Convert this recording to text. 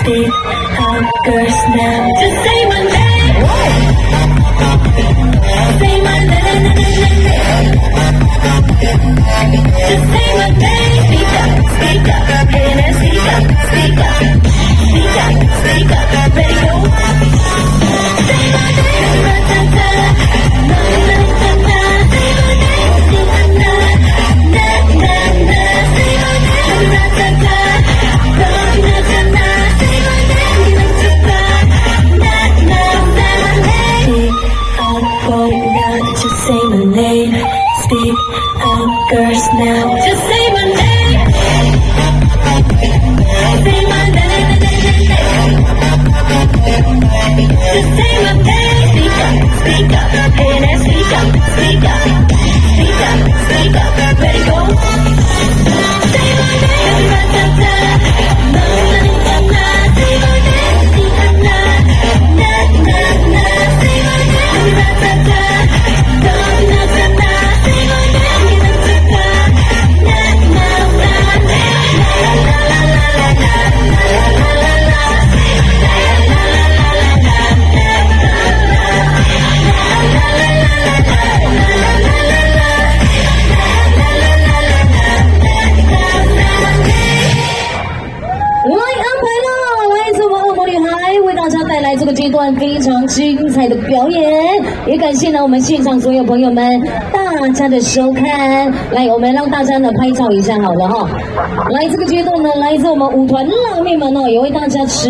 Speak out girls now Just say my name Say my name Just say my name Speak up, up speak up, speak up Speak up, 在这个阶段非常精彩的表演，也感谢呢我们现场所有朋友们大家的收看。来，我们让大家呢拍照一下好了哈。来，这个阶段呢，来自我们舞团辣妹们哦，也为大家持。